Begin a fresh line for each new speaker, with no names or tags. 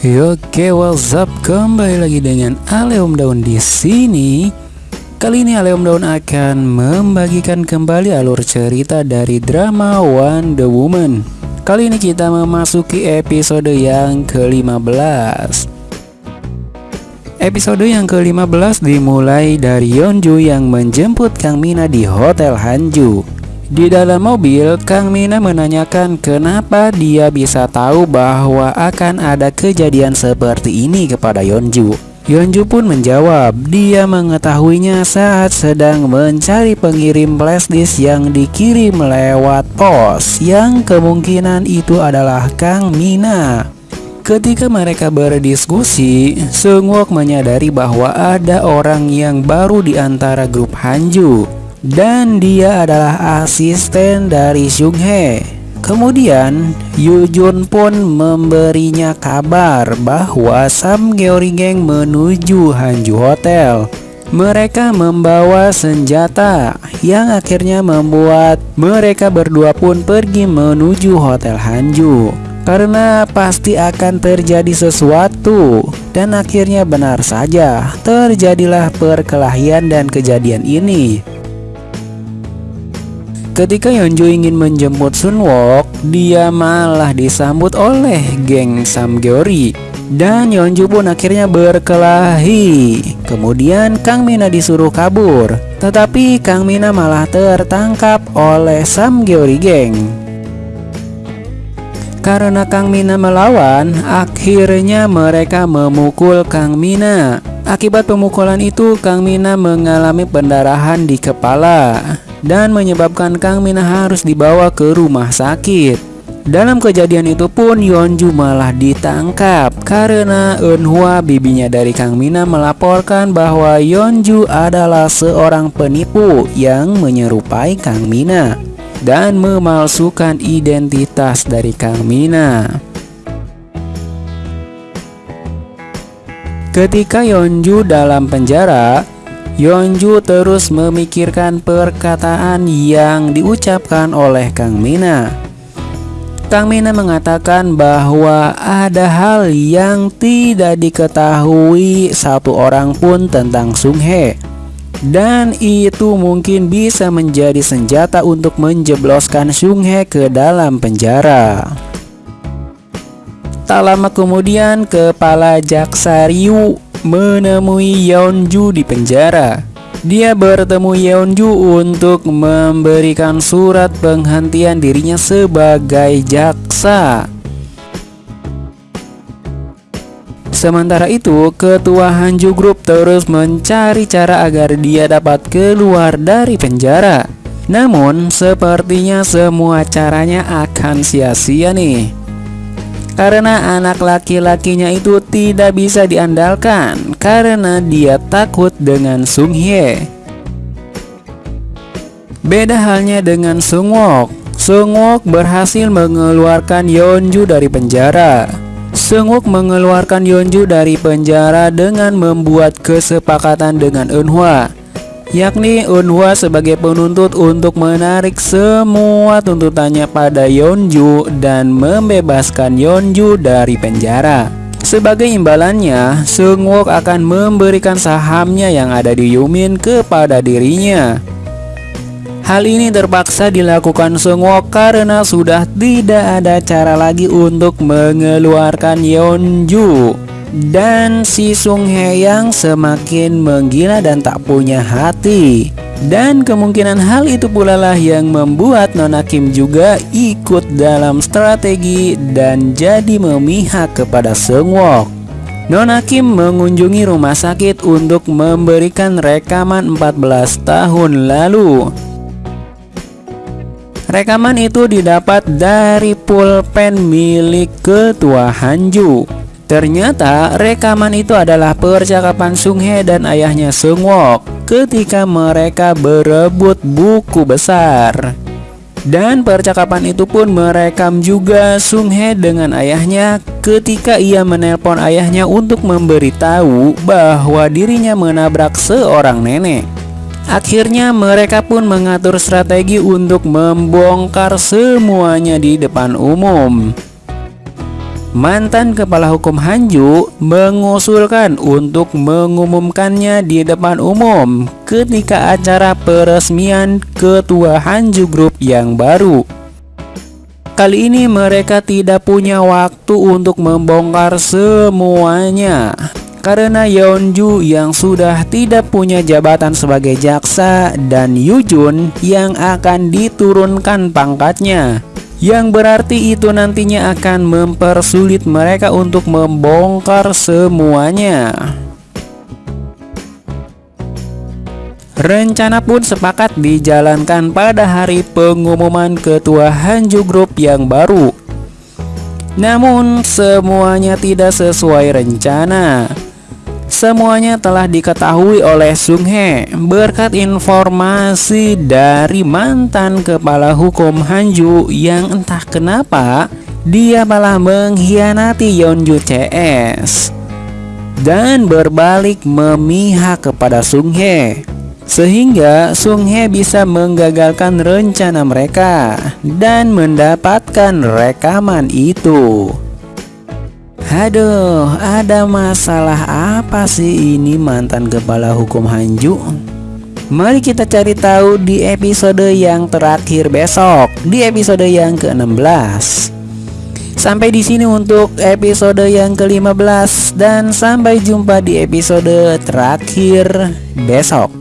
Oke, what's up? Kembali lagi dengan Aleum Daun di sini. Kali ini Aleum Daun akan membagikan kembali alur cerita dari drama Wonder Woman. Kali ini kita memasuki episode yang ke-15. Episode yang ke-15 dimulai dari Yeonju yang menjemput Kang Mina di Hotel Hanju. Di dalam mobil, Kang Mina menanyakan kenapa dia bisa tahu bahwa akan ada kejadian seperti ini kepada Yeonju. Yeonju pun menjawab, dia mengetahuinya saat sedang mencari pengirim flashdisk yang dikirim lewat pos, yang kemungkinan itu adalah Kang Mina. Ketika mereka berdiskusi, Seungwook menyadari bahwa ada orang yang baru di antara grup Hanju dan dia adalah asisten dari Sung Hye. Kemudian Yu Jun pun memberinya kabar bahwa Sam Gyeori Gang menuju Hanju Hotel. Mereka membawa senjata yang akhirnya membuat mereka berdua pun pergi menuju Hotel Hanju karena pasti akan terjadi sesuatu dan akhirnya benar saja terjadilah perkelahian dan kejadian ini Ketika Yeonju ingin menjemput Sunwook, dia malah disambut oleh geng Samgyeori. Dan Yeonju pun akhirnya berkelahi. Kemudian Kang Mina disuruh kabur, tetapi Kang Mina malah tertangkap oleh Samgyeori geng. Karena Kang Mina melawan, akhirnya mereka memukul Kang Mina. Akibat pemukulan itu, Kang Mina mengalami pendarahan di kepala dan menyebabkan Kang Mina harus dibawa ke rumah sakit. Dalam kejadian itu pun Yeonju malah ditangkap karena Eunhwa bibinya dari Kang Mina melaporkan bahwa Yeonju adalah seorang penipu yang menyerupai Kang Mina dan memalsukan identitas dari Kang Mina. Ketika Yeonju dalam penjara, Yeonju terus memikirkan perkataan yang diucapkan oleh Kang Mina. Kang Mina mengatakan bahwa ada hal yang tidak diketahui satu orang pun tentang Sung Hye. Dan itu mungkin bisa menjadi senjata untuk menjebloskan Sung Hye ke dalam penjara. Tak lama kemudian, kepala Jaksa Ryu menemui Yeonju di penjara. Dia bertemu Yeonju untuk memberikan surat penghentian dirinya sebagai jaksa. Sementara itu, ketua Hanju Group terus mencari cara agar dia dapat keluar dari penjara. Namun, sepertinya semua caranya akan sia-sia nih karena anak laki-lakinya itu tidak bisa diandalkan karena dia takut dengan Sung Hye. Beda halnya dengan Sung Wook. Sung Wook berhasil mengeluarkan Yeonju dari penjara. Sung Wook mengeluarkan Yeonju dari penjara dengan membuat kesepakatan dengan Eunhwa yakni Unhwa sebagai penuntut untuk menarik semua tuntutannya pada Yeonju dan membebaskan Yeonju dari penjara. Sebagai imbalannya, Seungwook akan memberikan sahamnya yang ada di Yumin kepada dirinya. Hal ini terpaksa dilakukan Seungwook karena sudah tidak ada cara lagi untuk mengeluarkan Yeonju dan si Sung Hye yang semakin menggila dan tak punya hati. Dan kemungkinan hal itu pula lah yang membuat Nona Kim juga ikut dalam strategi dan jadi memihak kepada Seungwook. Nona Kim mengunjungi rumah sakit untuk memberikan rekaman 14 tahun lalu. Rekaman itu didapat dari pulpen milik ketua Hanju. Ternyata rekaman itu adalah percakapan Sung Hye dan ayahnya Sung Wook ketika mereka berebut buku besar. Dan percakapan itu pun merekam juga Sung Hye dengan ayahnya ketika ia menelpon ayahnya untuk memberitahu bahwa dirinya menabrak seorang nenek. Akhirnya mereka pun mengatur strategi untuk membongkar semuanya di depan umum. Mantan kepala hukum Hanju mengusulkan untuk mengumumkannya di depan umum ketika acara peresmian ketua Hanju Group yang baru. Kali ini mereka tidak punya waktu untuk membongkar semuanya karena Yeonju yang sudah tidak punya jabatan sebagai jaksa dan Yujun yang akan diturunkan pangkatnya yang berarti itu nantinya akan mempersulit mereka untuk membongkar semuanya. Rencana pun sepakat dijalankan pada hari pengumuman ketua Hanju Group yang baru. Namun semuanya tidak sesuai rencana. Semuanya telah diketahui oleh Sung He berkat informasi dari mantan kepala hukum Hanju yang entah kenapa dia malah mengkhianati Yeonju CS dan berbalik memihak kepada Sung He sehingga Sung He bisa menggagalkan rencana mereka dan mendapatkan rekaman itu. Aduh, ada masalah apa sih ini mantan kepala hukum Hanju? Mari kita cari tahu di episode yang terakhir besok, di episode yang ke-16. Sampai di sini untuk episode yang ke-15 dan sampai jumpa di episode terakhir besok.